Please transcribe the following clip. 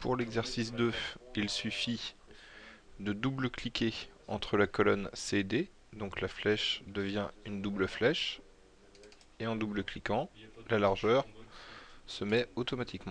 pour l'exercice 2, il suffit de double-cliquer entre la colonne C et D. Donc la flèche devient une double flèche. Et en double-cliquant, la largeur se met automatiquement.